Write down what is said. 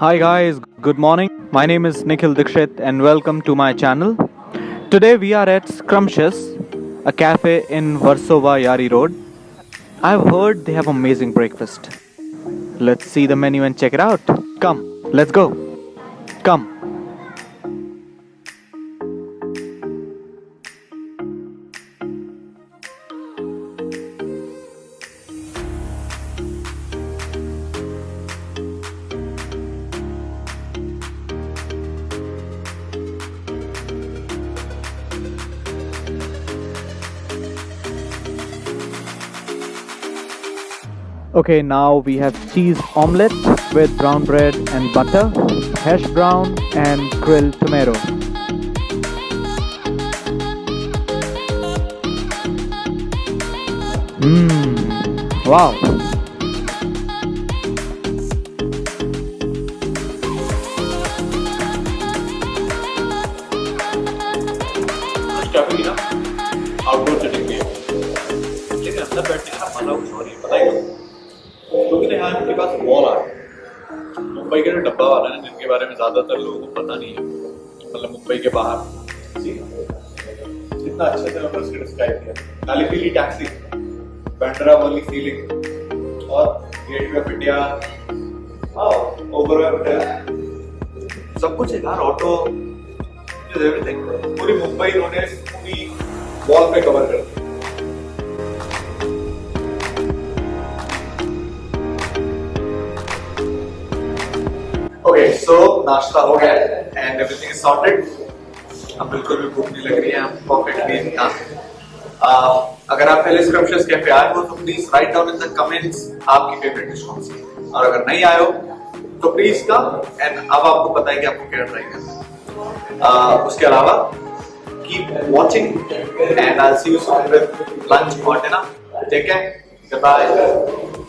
Hi guys, good morning. My name is Nikhil Dikshit and welcome to my channel. Today we are at Scrumptious, a cafe in Varsova Yari Road. I've heard they have amazing breakfast. Let's see the menu and check it out. Come, let's go. Come. Okay, now we have cheese omelette with brown bread and butter, hash brown and grilled tomato. Mmm, wow. Cafe की ना outdoor setting भी है लेकिन अंदर बैठने का मजा कुछ और ही है, पता है यहाँ इनके पास मॉल आ है मुंबई के जो डब्बा वाला है, जिनके बारे में ज़्यादातर लोगों को पता नहीं है मतलब मुंबई के बाहर। जी कितना अच्छे से उन्होंने उसको डिस्क्राइब किया। काली पीली टैक्सी बैंड्रा वाली फीलिंग और गेटवे ऑफ़ इंडिया ओवर सब कुछ है यार ऑटो एवरीथिंग पूरी मुंबई इन्होंने पूरी वॉल पे कवर कर दी। ओके सो नाश्ता हो गया एंड एवरीथिंग इज़ सॉर्टेड अब बिल्कुल भी भूख नहीं लग रही है हम परफेक्टली इन अगर आप पहले स्क्रम्पशियस कैफ़े आए हो तो please write down in the comments आपकी फेवरेट डिश कौन सी और अगर नहीं आए हो तो प्लीज़ कम एंड अब आपको पता है कि आपको क्या ट्राई करना है Uh, उसके अलावा keep watching and I'll see you soon with lunch or dinner. Take care. Goodbye.